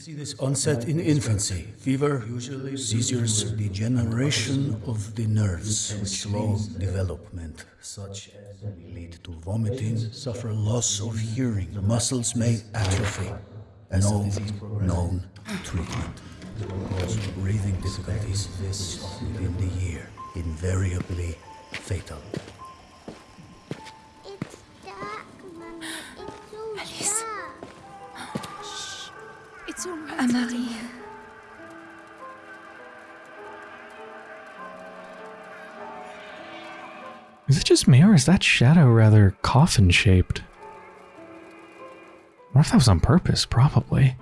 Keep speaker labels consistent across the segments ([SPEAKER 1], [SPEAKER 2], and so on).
[SPEAKER 1] See this onset in infancy. Fever, usually seizures, degeneration of the nerves, slow development, such as lead to vomiting, suffer loss of hearing. Muscles may atrophy. No known treatment. Cause breathing difficulties this within the year, invariably fatal.
[SPEAKER 2] Right.
[SPEAKER 3] Anne-Marie.
[SPEAKER 4] Is it just me or is that shadow rather coffin shaped? What if that was on purpose? Probably.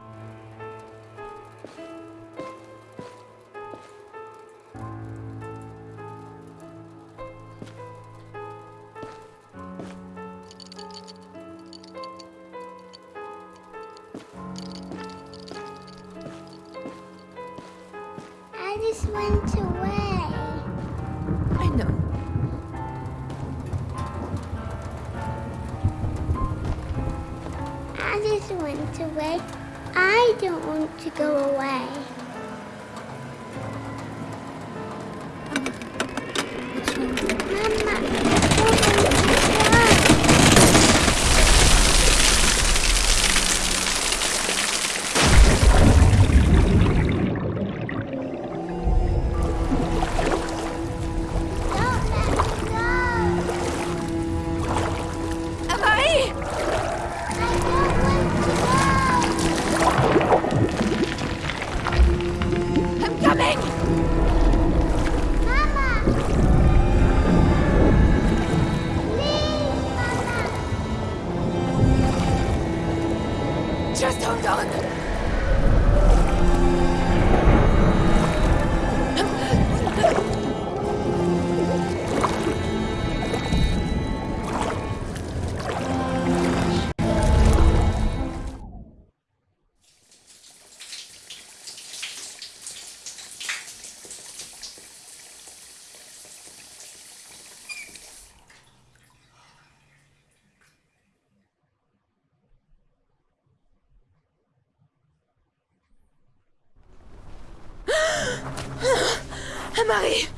[SPEAKER 2] marée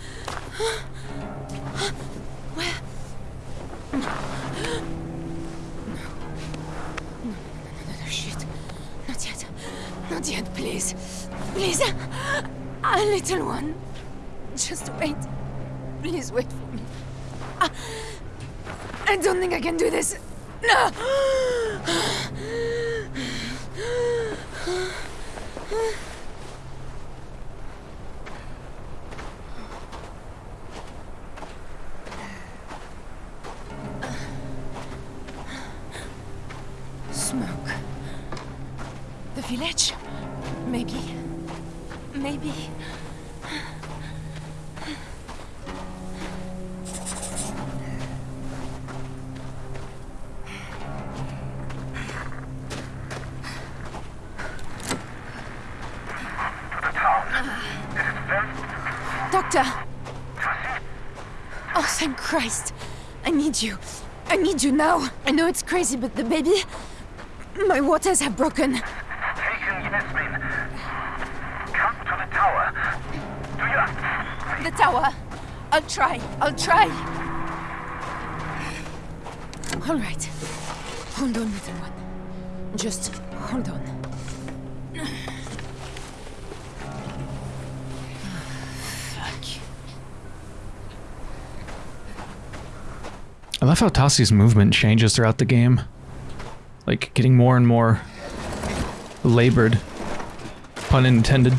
[SPEAKER 2] Oh, thank Christ! I need you. I need you now. I know it's crazy, but the baby. My waters have broken.
[SPEAKER 5] Taken Yasmin. Come to the tower. Do you...
[SPEAKER 2] The tower. I'll try. I'll try. All right. Hold on, little one. Just hold on.
[SPEAKER 4] I love how Tassi's movement changes throughout the game. Like, getting more and more labored. Pun intended.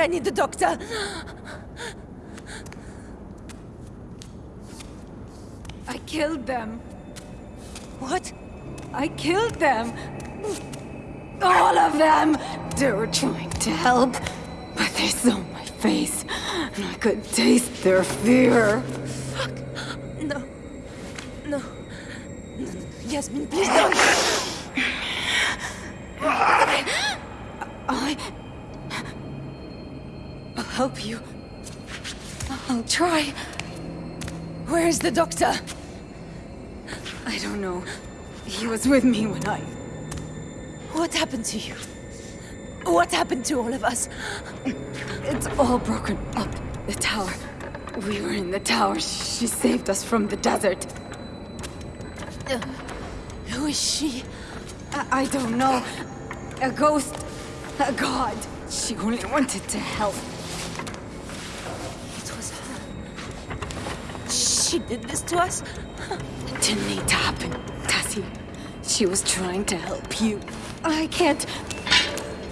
[SPEAKER 6] I need the doctor.
[SPEAKER 2] I killed them.
[SPEAKER 6] What?
[SPEAKER 2] I killed them. All of them. They were trying to help, but they saw my face, and I could taste their fear.
[SPEAKER 6] No. No. No, no. Yasmin, please don't.
[SPEAKER 2] I. I'll help you. I'll try.
[SPEAKER 6] Where is the doctor?
[SPEAKER 2] I don't know. He was with me when I.
[SPEAKER 6] What happened to you? What happened to all of us?
[SPEAKER 2] It's all broken up. The tower. We were in the tower. She saved us from the desert.
[SPEAKER 6] Uh, who is she?
[SPEAKER 2] I, I don't know. A ghost. A god. She only wanted to help.
[SPEAKER 6] It was her. She did this to us?
[SPEAKER 2] It didn't need to happen, Tassie. She was trying to help you. I can't.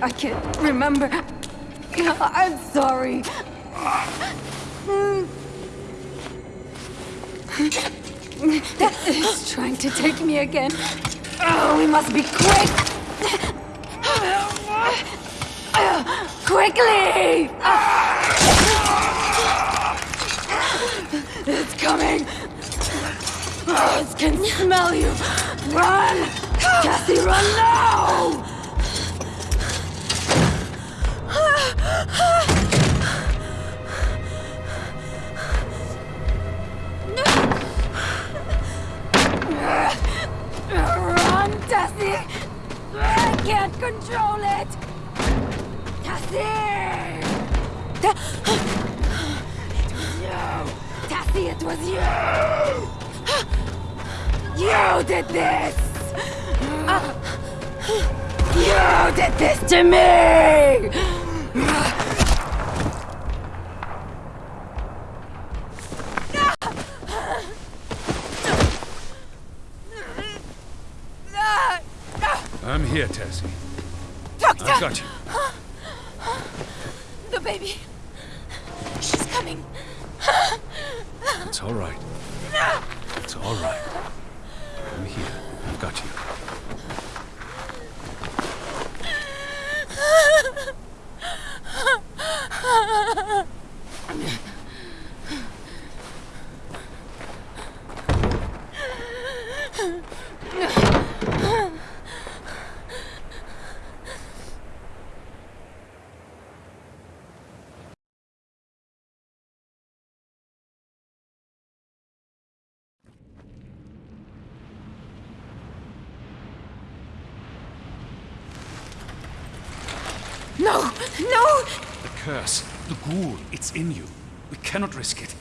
[SPEAKER 2] I can't remember. I'm sorry. It's trying to take me again. Oh, we must be quick. Quickly! It's coming! It can smell you! Run! Cassie, run now! Run, Cassie!
[SPEAKER 3] I can't control it! Cassie! Tassie, it was you! You did this! You did this to me!
[SPEAKER 7] I'm here, Tessie.
[SPEAKER 2] Doctor!
[SPEAKER 7] I've got you.
[SPEAKER 2] The baby. She's coming.
[SPEAKER 7] It's all right. It's all right. I'm here. I've got you.
[SPEAKER 2] No! No!
[SPEAKER 7] The curse, the ghoul, it's in you. We cannot risk it.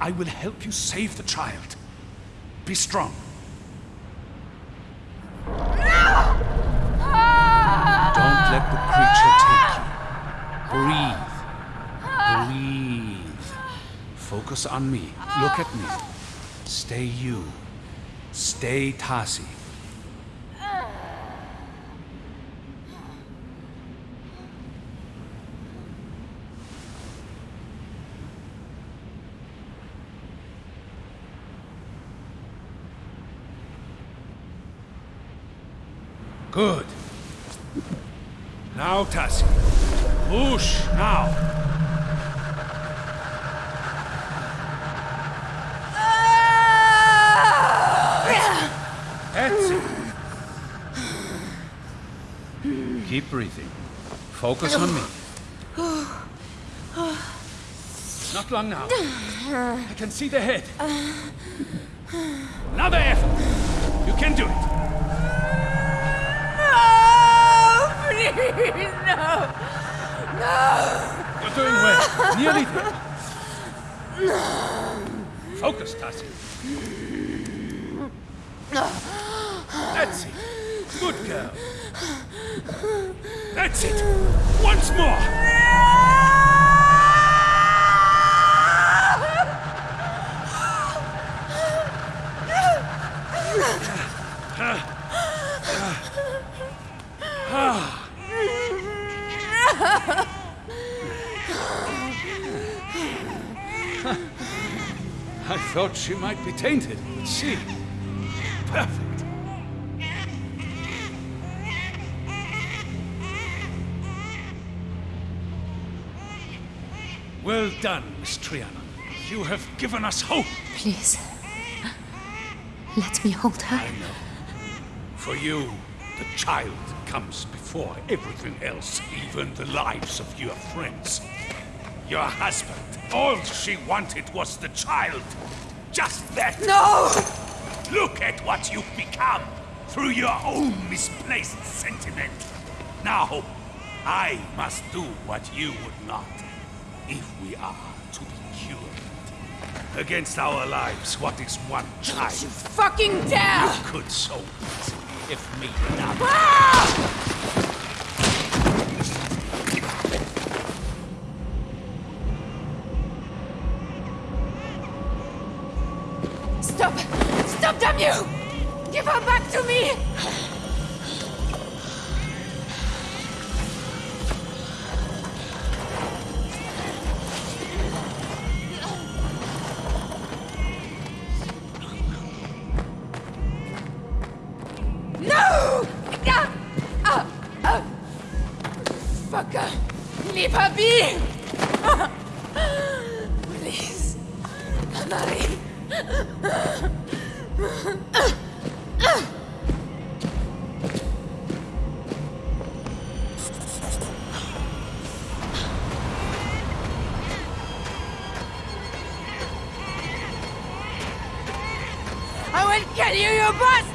[SPEAKER 7] I will help you save the child. Be strong. Don't let the creature take you. Breathe. Breathe. Focus on me. Look at me. Stay you. Stay Tasi. Good. Now, Tassie. Push, now. That's it. Keep breathing. Focus on me. Not long now. I can see the head. Another effort. You can do it.
[SPEAKER 2] No, Please, no! No.
[SPEAKER 7] You're doing well. Nearly there. Focus, Tassie. That's it. Good girl. That's it. Once more. I thought she might be tainted, but see. Perfect. Well done, Miss Triana. You have given us hope.
[SPEAKER 2] Please. Let me hold her. I know.
[SPEAKER 7] For you, the child comes before everything else, even the lives of your friends. Your husband, all she wanted was the child. Just that.
[SPEAKER 2] No!
[SPEAKER 7] Look at what you've become through your own misplaced sentiment. Now, I must do what you would not, if we are to be cured. Against our lives, what is one child?
[SPEAKER 2] You Fucking dare!
[SPEAKER 7] Could so easily have made up.
[SPEAKER 2] Stop! Stop, damn you! Give her back to me! Fucker! Leave her be! Please. Marie. I will kill you, you bastard!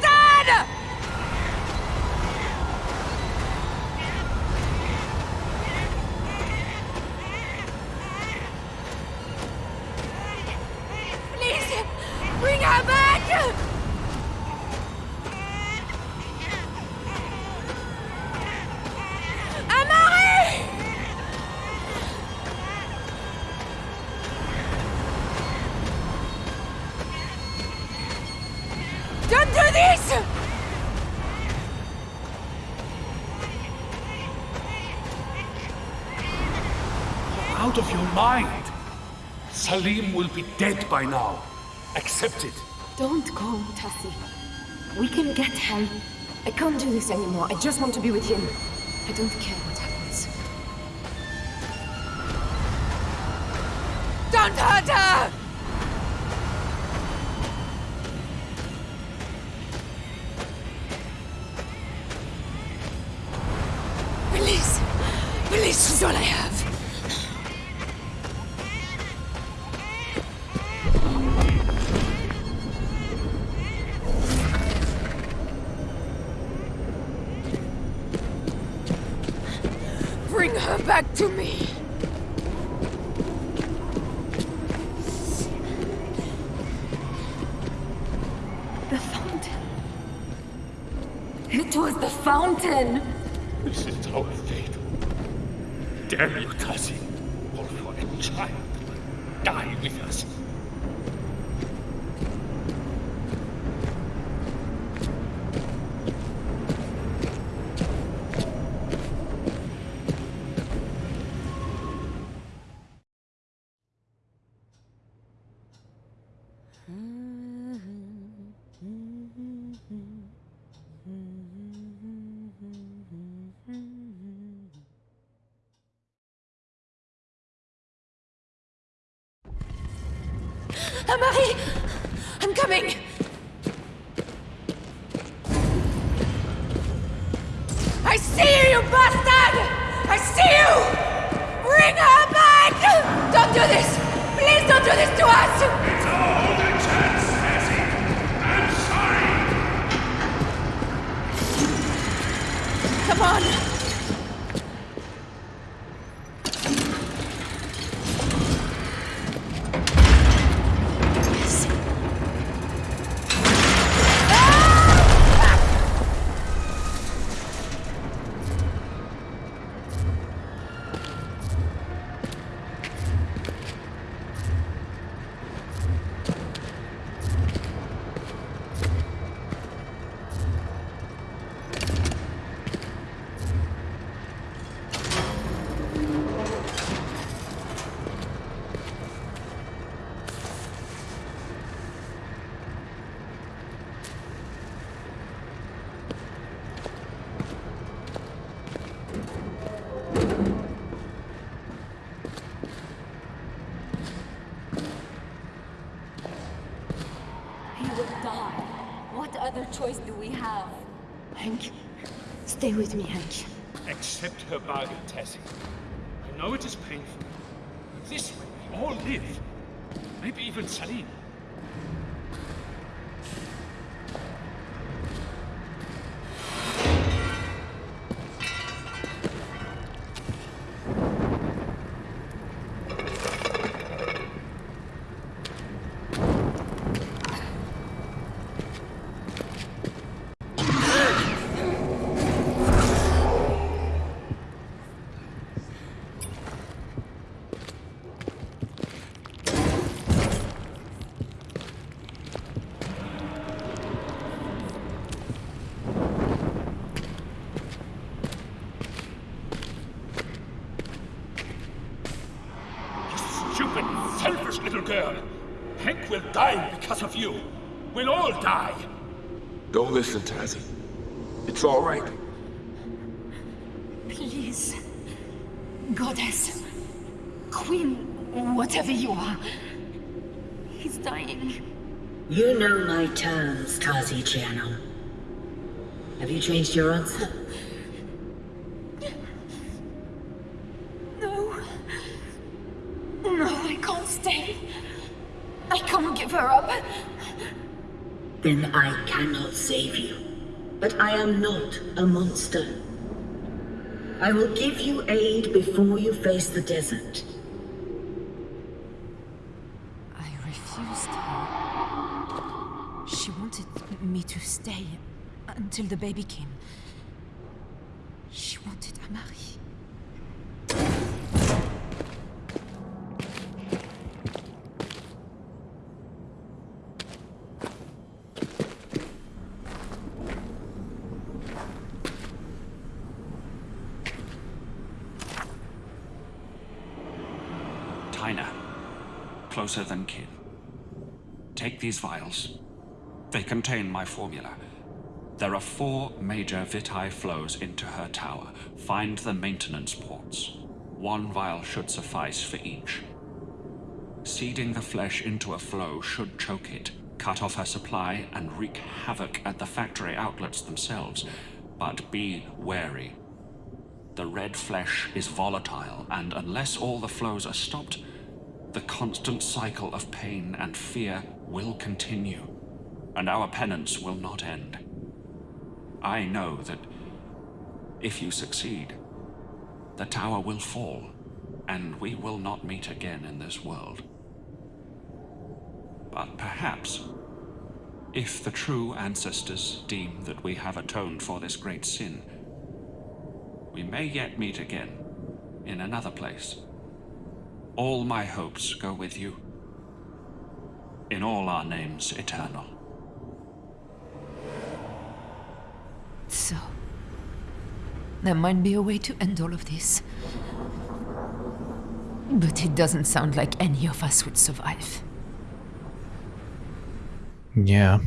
[SPEAKER 7] Salim will be dead by now. Accept it.
[SPEAKER 2] Don't go, Tassie. We can get help. I can't do this anymore. I just want to be with him. I don't care
[SPEAKER 3] It was the fountain!
[SPEAKER 7] This is our fate. Damn you, Tassie. All for a child die with us.
[SPEAKER 3] Choice do we have?
[SPEAKER 2] Hank, stay with me, Hank.
[SPEAKER 7] Accept her bargain, Tassie. I know it is painful. This way, we all live. Maybe even Salim. You stupid, selfish little girl. Hank will die because of you. We'll all die.
[SPEAKER 8] Don't listen, Tazzy. It's all right.
[SPEAKER 3] Please. Goddess. Queen, whatever you are. He's dying.
[SPEAKER 9] You know my terms, Tazi Giano. Answer?
[SPEAKER 3] No. No, I can't stay. I can't give her up.
[SPEAKER 9] Then I cannot save you. But I am not a monster. I will give you aid before you face the desert.
[SPEAKER 2] I refused her. She wanted me to stay until the baby came. She wanted a Marie. Amari.
[SPEAKER 10] closer than kin. Take these vials. They contain my formula. There are four major Vitae flows into her tower. Find the maintenance ports. One vial should suffice for each. Seeding the flesh into a flow should choke it, cut off her supply, and wreak havoc at the factory outlets themselves. But be wary. The red flesh is volatile, and unless all the flows are stopped, the constant cycle of pain and fear will continue, and our penance will not end. I know that if you succeed, the tower will fall, and we will not meet again in this world. But perhaps, if the true ancestors deem that we have atoned for this great sin, we may yet meet again in another place. All my hopes go with you. In all our names eternal.
[SPEAKER 2] So, there might be a way to end all of this. But it doesn't sound like any of us would survive.
[SPEAKER 4] Yeah.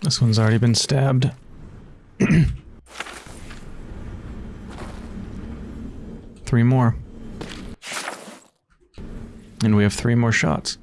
[SPEAKER 4] This one's already been stabbed. three more. And we have three more shots.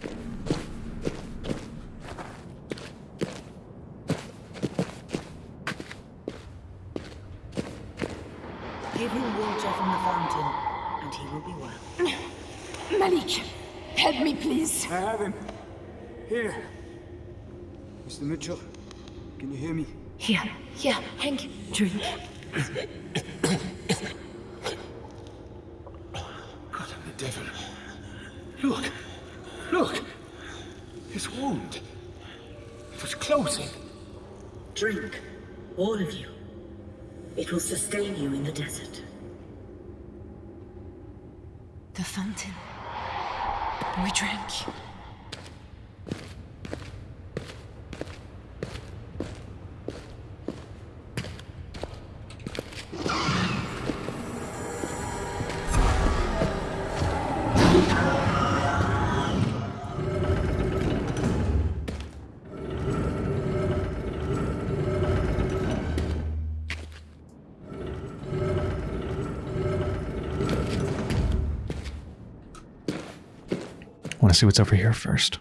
[SPEAKER 4] See what's over here first.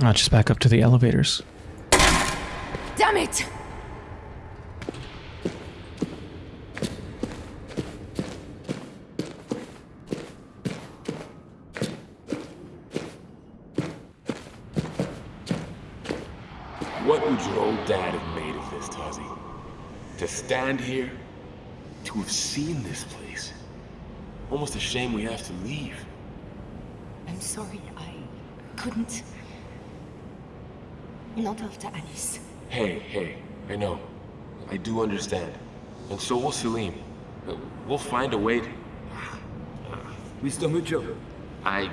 [SPEAKER 4] I'll just back up to the elevators.
[SPEAKER 2] Damn it!
[SPEAKER 8] What would your old dad have made of this, Tazi? To stand here, to have seen this place. Almost a shame we have to leave.
[SPEAKER 2] I'm sorry, I couldn't. Not after Alice.
[SPEAKER 8] Hey, hey, I know. I do understand. And so will Salim. Uh, We'll find a way to...
[SPEAKER 11] Mr. Mitchell,
[SPEAKER 8] I...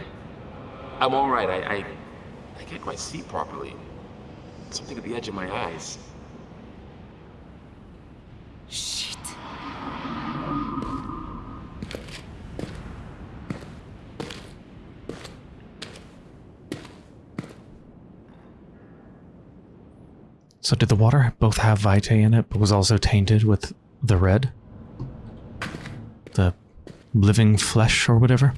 [SPEAKER 8] I'm alright. I, I... I can't quite see properly. Something at the edge of my eyes.
[SPEAKER 2] Shit.
[SPEAKER 4] So did the water both have Vitae in it, but was also tainted with the red? The living flesh or whatever?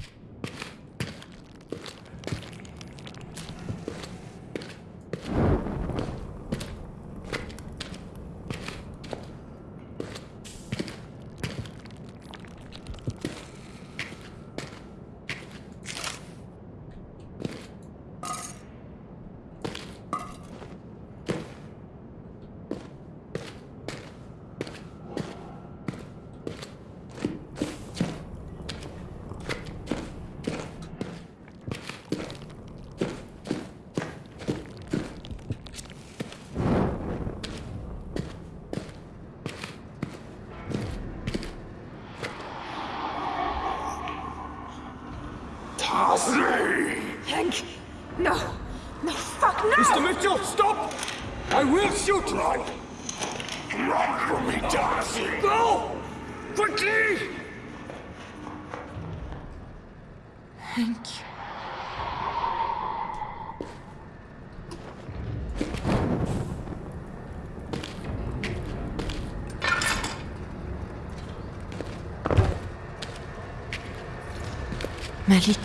[SPEAKER 11] Will shoot you!
[SPEAKER 7] Run from me, Darcy!
[SPEAKER 11] Go! Quickly!
[SPEAKER 2] Thank you. Malik,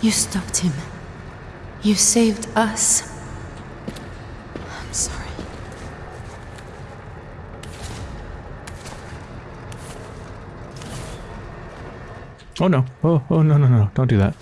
[SPEAKER 2] you stopped him. You saved us. I'm sorry.
[SPEAKER 4] Oh no. Oh, oh no, no, no. Don't do that.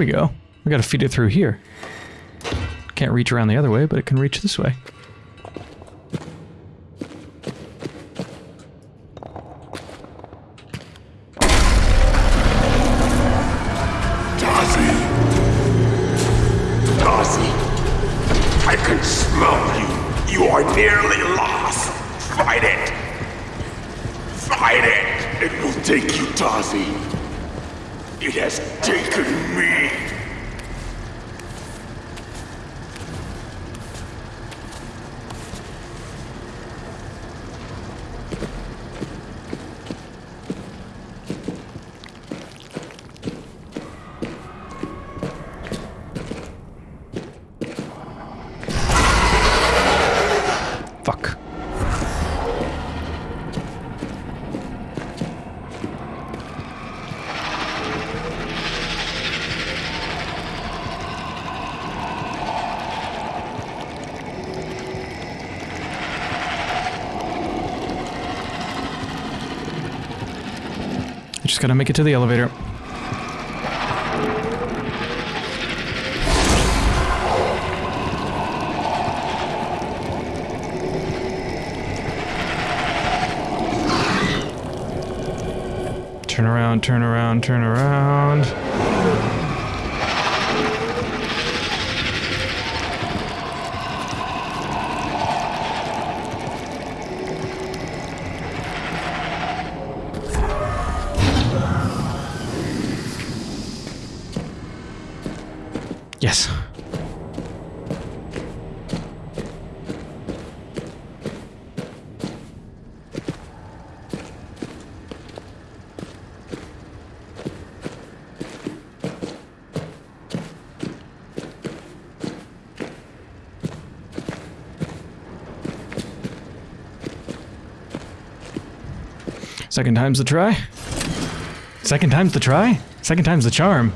[SPEAKER 4] We go. We gotta feed it through here. Can't reach around the other way, but it can reach this way. Gotta make it to the elevator. Turn around, turn around, turn around. Yes. Second time's the try. Second time's the try. Second time's the charm.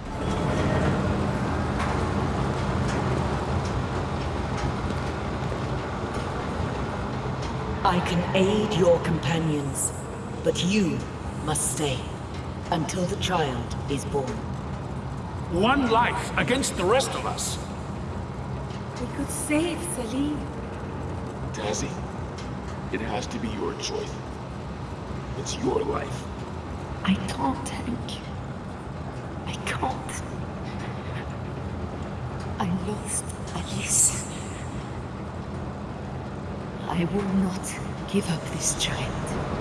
[SPEAKER 9] I can aid your companions, but you must stay until the child is born.
[SPEAKER 7] One life against the rest of us!
[SPEAKER 3] We could save Salim.
[SPEAKER 8] Tazzy, it has to be your choice. It's your life.
[SPEAKER 3] I can't, Hank. I can't. I lost Alice. I will not give up this child.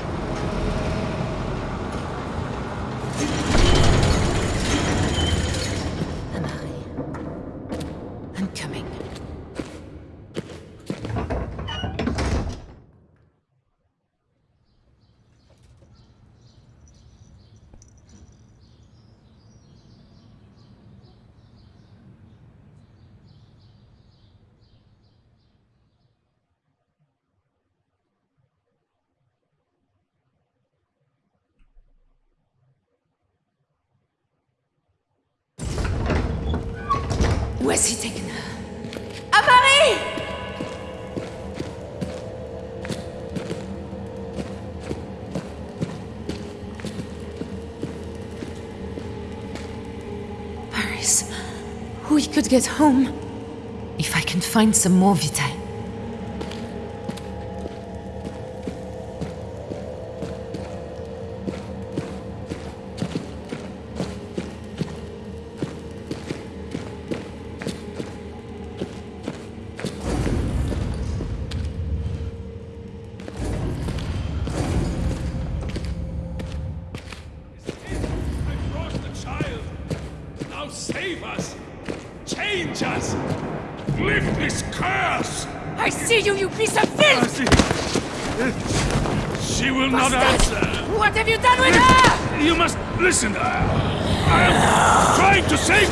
[SPEAKER 2] Get home. If I can find some more Vitae. I
[SPEAKER 7] am trying to save...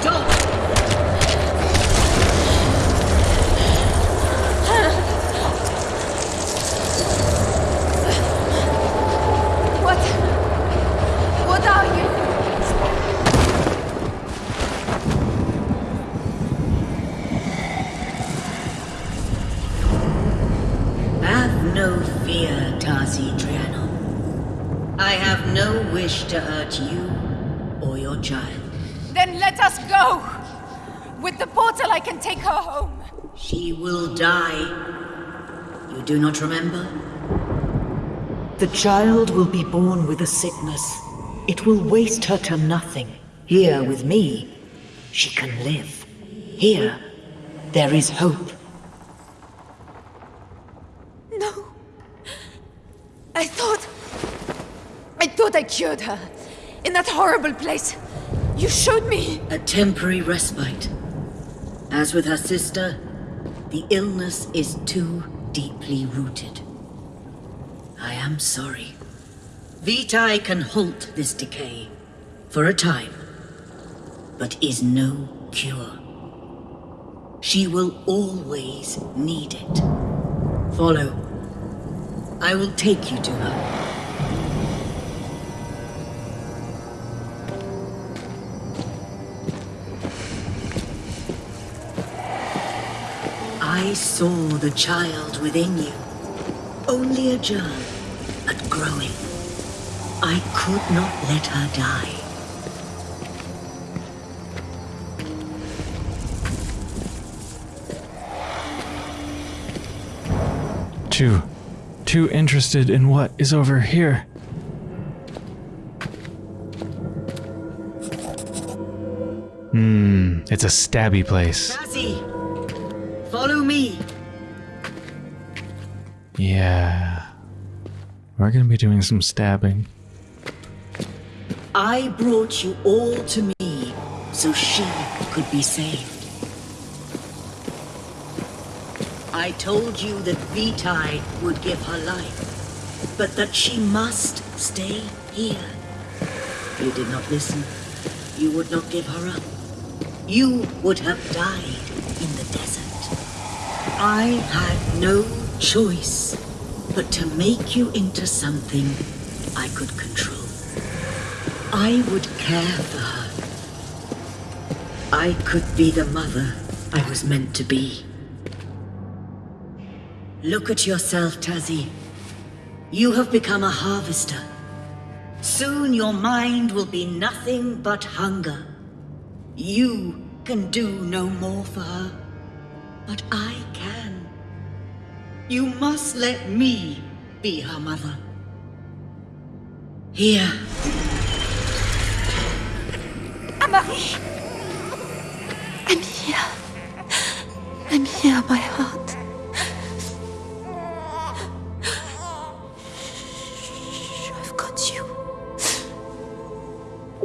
[SPEAKER 9] Stop!
[SPEAKER 2] What? What are you?
[SPEAKER 9] Have no fear, Tazi Driano. I have no wish to hurt you or your child.
[SPEAKER 2] Then let us go! With the portal, I can take her home.
[SPEAKER 9] She will die. You do not remember?
[SPEAKER 12] The child will be born with a sickness. It will waste her to nothing. Here with me, she can live. Here, there is hope.
[SPEAKER 2] No. I thought. I cured her. In that horrible place. You showed me.
[SPEAKER 9] A temporary respite. As with her sister, the illness is too deeply rooted. I am sorry. Vitae can halt this decay for a time, but is no cure. She will always need it. Follow. I will take you to her. I saw the child within you. Only a germ, but growing. I could not let her die.
[SPEAKER 4] Too, too interested in what is over here. Hmm, it's a stabby place.
[SPEAKER 9] Sassy, follow me.
[SPEAKER 4] Yeah. We're gonna be doing some stabbing.
[SPEAKER 9] I brought you all to me so she could be saved. I told you that Vitae would give her life, but that she must stay here. You did not listen. You would not give her up. You would have died in the desert. I had no choice but to make you into something I could control. I would care for her. I could be the mother I was meant to be. Look at yourself, Tazi. You have become a harvester. Soon your mind will be nothing but hunger. You can do no more for her, but I can. You must let me be her mother. Here.
[SPEAKER 2] Amari! I'm here. I'm here, my heart. I've got you.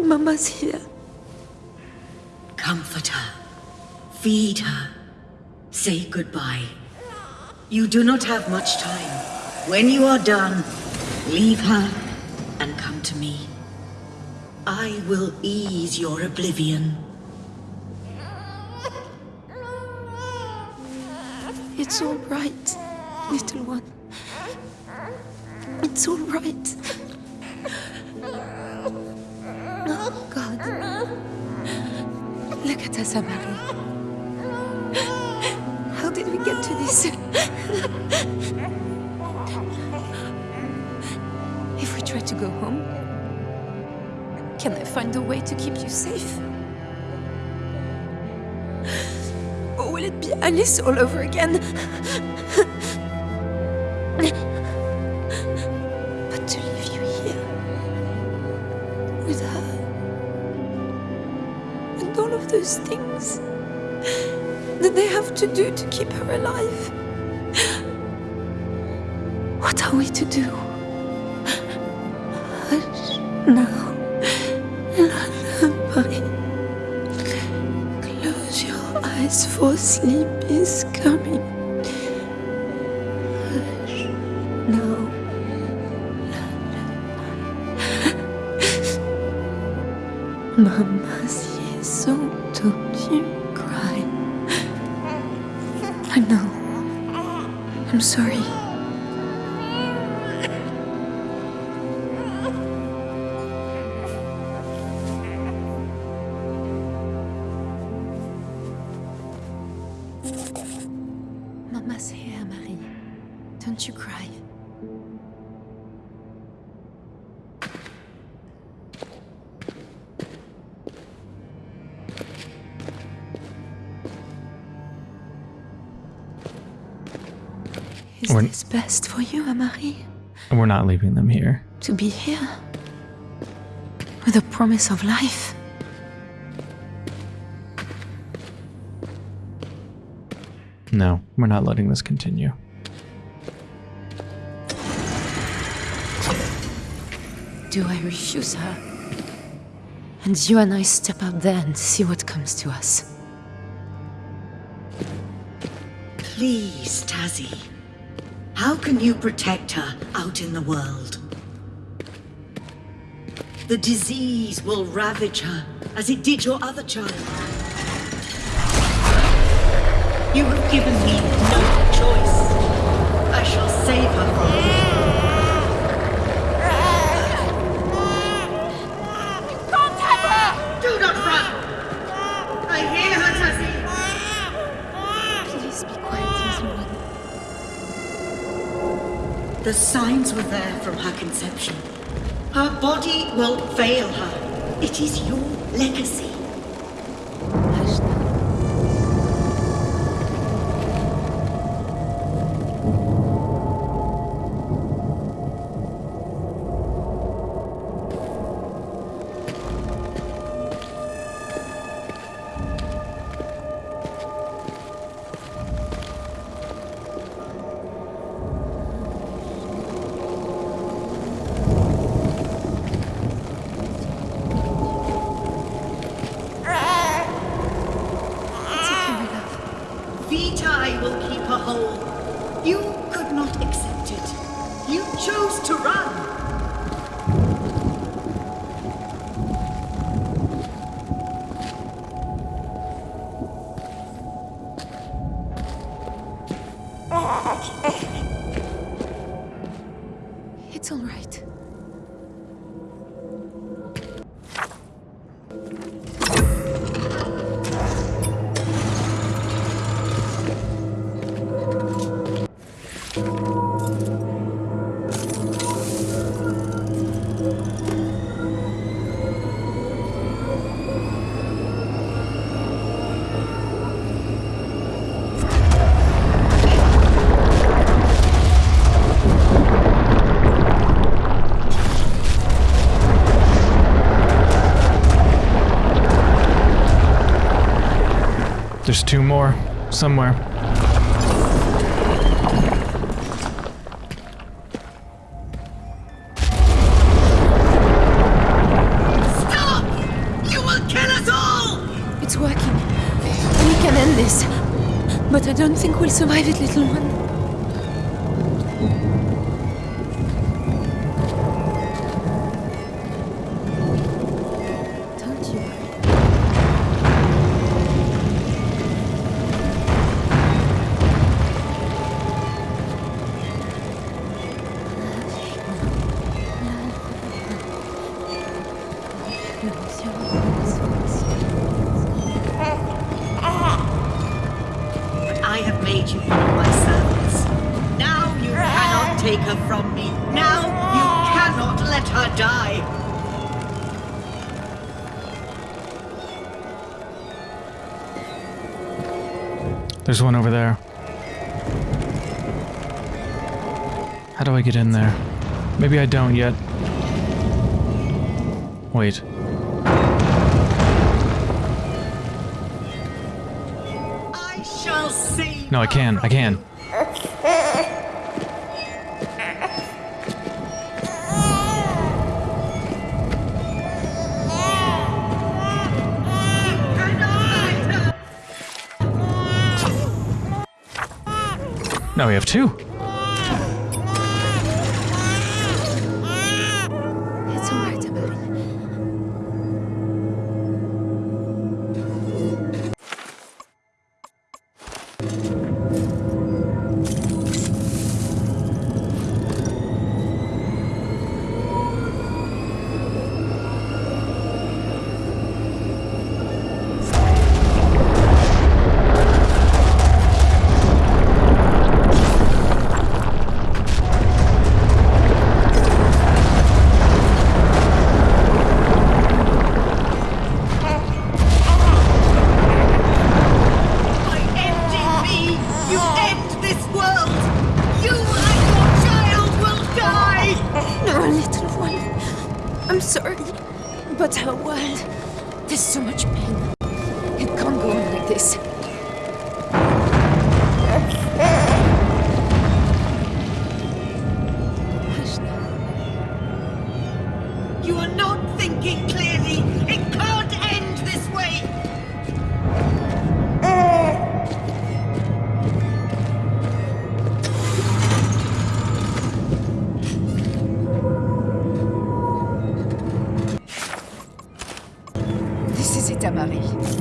[SPEAKER 2] Mama's here.
[SPEAKER 9] Comfort her. Feed her. Say goodbye. You do not have much time. When you are done, leave her and come to me. I will ease your oblivion.
[SPEAKER 2] It's all right, little one. It's all right. Oh, God. Look at us, Amari. This? if we try to go home, can I find a way to keep you safe? Or will it be Alice all over again? to do to keep her alive? What are we to do? Hush now. Close your eyes for sleep is coming. Sorry. Is
[SPEAKER 4] We're-
[SPEAKER 2] this best for you, Marie?
[SPEAKER 4] We're not leaving them here.
[SPEAKER 2] To be here? With a promise of life?
[SPEAKER 4] No, we're not letting this continue.
[SPEAKER 2] Do I refuse her? And you and I step out there and see what comes to us.
[SPEAKER 9] Please, Tazzy. How can you protect her out in the world? The disease will ravage her, as it did your other child. You have given me no choice. I shall save her from The signs were there from her conception. Her body will fail her. It is your legacy. To run.
[SPEAKER 4] Somewhere.
[SPEAKER 9] Stop! You will kill us all!
[SPEAKER 2] It's working. We can end this. But I don't think we'll survive it, little one.
[SPEAKER 4] There's one over there. How do I get in there? Maybe I don't yet. Wait.
[SPEAKER 9] I shall see.
[SPEAKER 4] No, I can. I can. Now we have two.
[SPEAKER 9] This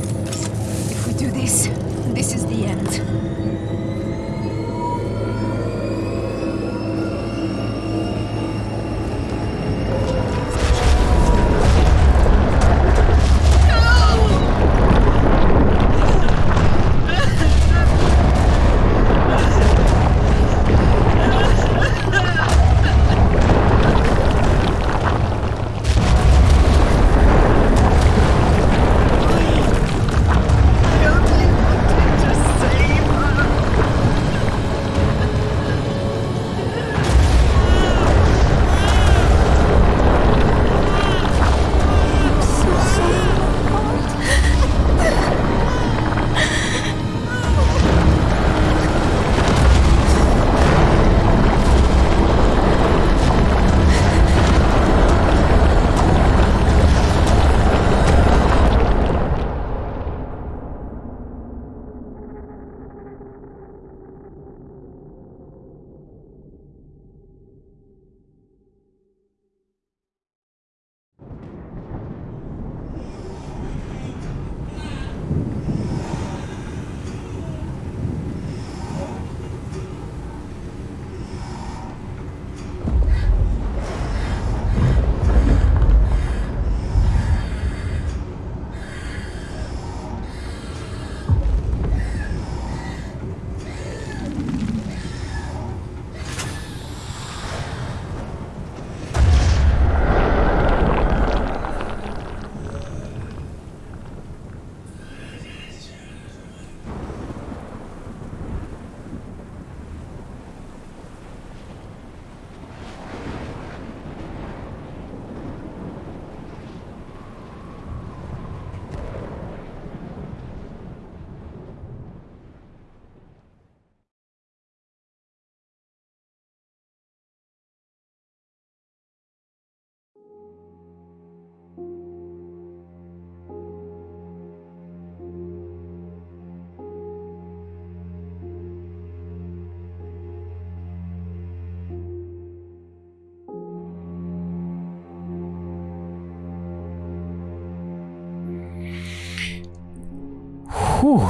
[SPEAKER 4] Whew.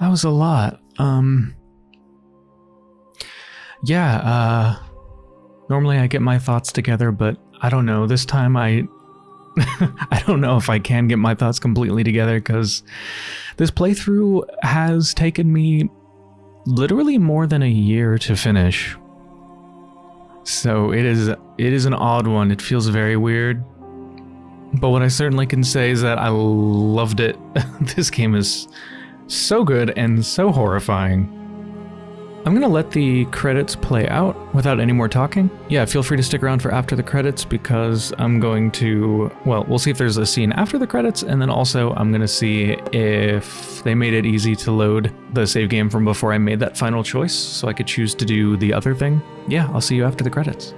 [SPEAKER 4] That was a lot. Um. Yeah, uh. Normally I get my thoughts together, but I don't know. This time I. I don't know if I can get my thoughts completely together because this playthrough has taken me literally more than a year to finish. So it is it is an odd one. It feels very weird. But what I certainly can say is that I loved it. this game is so good and so horrifying. I'm gonna let the credits play out without any more talking. Yeah, feel free to stick around for after the credits because I'm going to, well, we'll see if there's a scene after the credits and then also I'm gonna see if they made it easy to load the save game from before I made that final choice so I could choose to do the other thing. Yeah, I'll see you after the credits.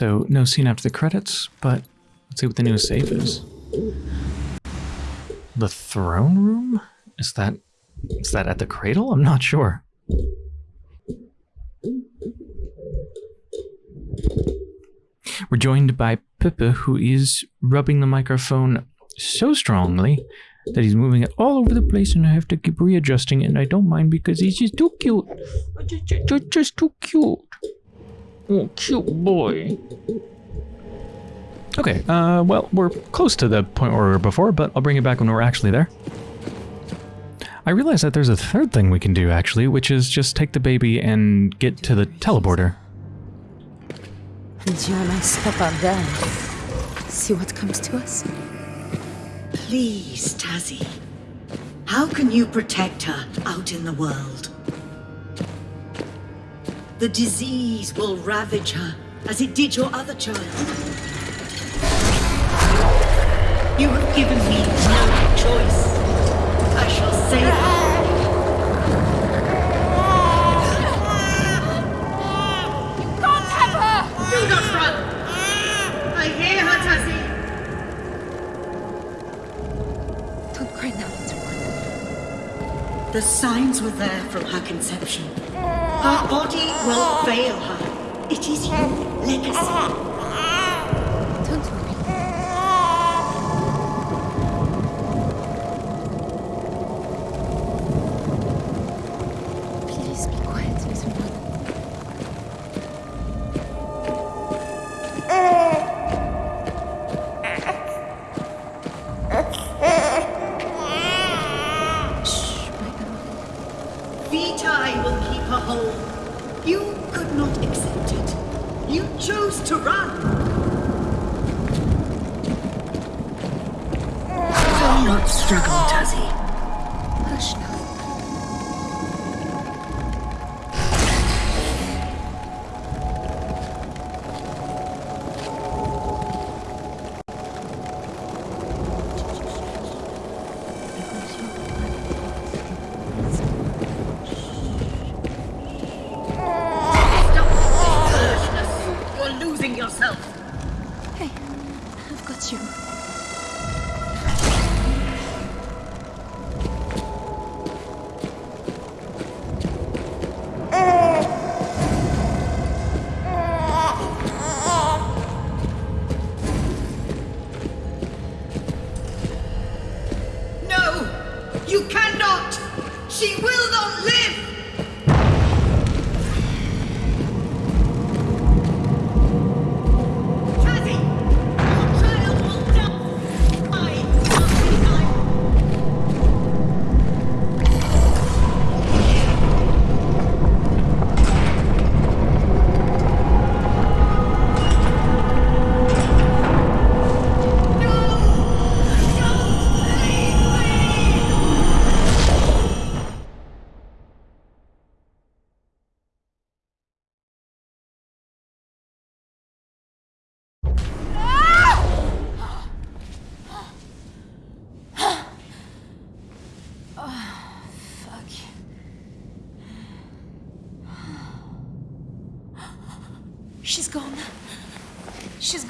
[SPEAKER 4] So no scene after the credits, but let's see what the new save is. The throne room? Is that is that at the cradle? I'm not sure. We're joined by Pepe, who is rubbing the microphone so strongly that he's moving it all over the place and I have to keep readjusting and I don't mind because he's just too cute. Just, just, just too cute. Oh, cute boy. Okay, uh, well, we're close to the point where we were before, but I'll bring it back when we're actually there. I realize that there's a third thing we can do, actually, which is just take the baby and get to the teleporter.
[SPEAKER 2] And you and I step out there. See what comes to us?
[SPEAKER 9] Please, Tazzy. How can you protect her out in the world? The disease will ravage her as it did your other child. You have given me no choice. I shall save her.
[SPEAKER 5] Can't have her!
[SPEAKER 9] Do not run! I hear her, Tazzy!
[SPEAKER 2] Don't cry now, little one.
[SPEAKER 9] The signs were there from her conception. Her body will fail her. It is your legacy.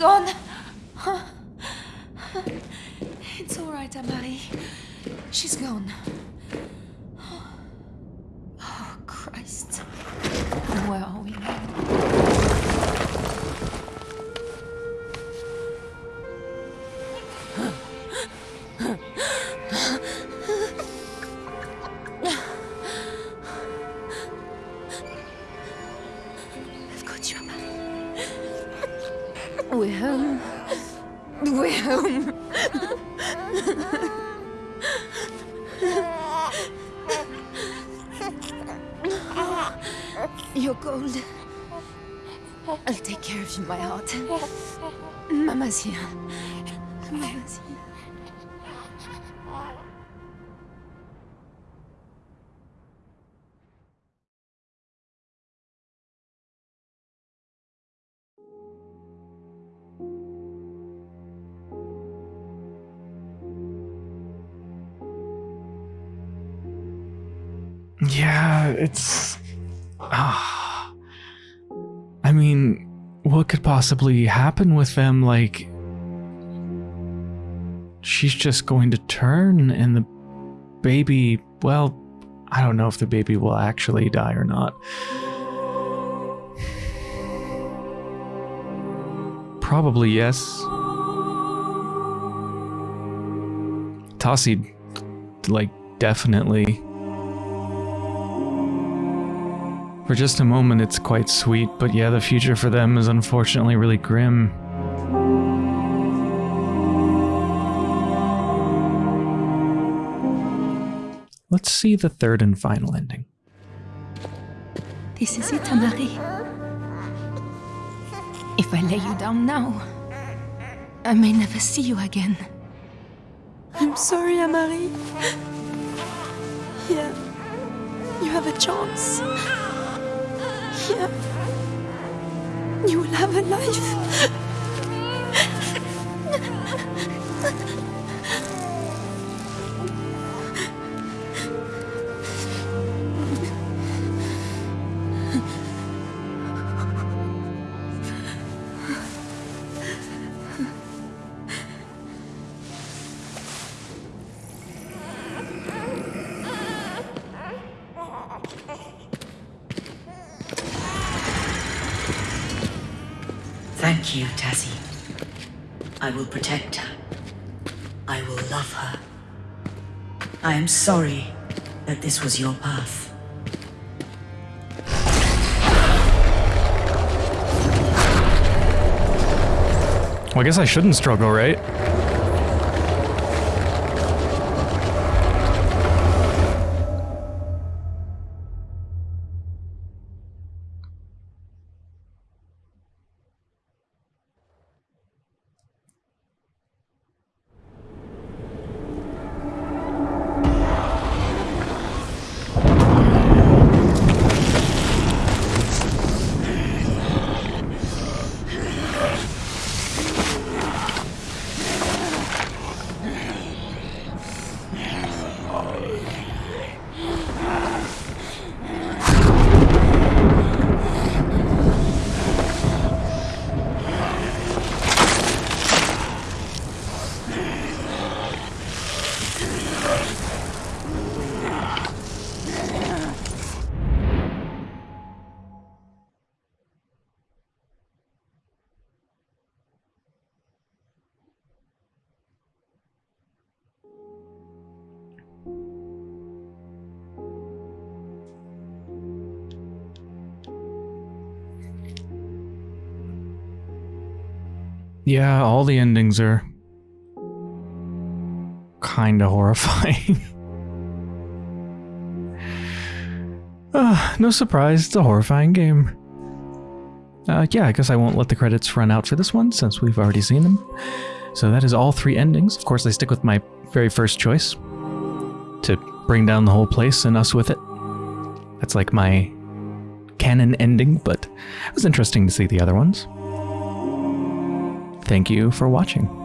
[SPEAKER 2] Gone.
[SPEAKER 4] Yeah, it's. What could possibly happen with them. Like, she's just going to turn, and the baby, well, I don't know if the baby will actually die or not. Probably yes. Tassi, like, definitely. For just a moment, it's quite sweet, but yeah, the future for them is unfortunately really grim. Let's see the third and final ending.
[SPEAKER 2] This is it, Amari. If I lay you down now, I may never see you again. I'm sorry, Amari. Here, you have a chance. You will have a life.
[SPEAKER 12] Sorry that this was your path.
[SPEAKER 4] Well, I guess I shouldn't struggle, right? Yeah, all the endings are kind of horrifying. uh, no surprise, it's a horrifying game. Uh, yeah, I guess I won't let the credits run out for this one since we've already seen them. So that is all three endings. Of course, I stick with my very first choice to bring down the whole place and us with it. That's like my canon ending, but it was interesting to see the other ones. Thank you for watching.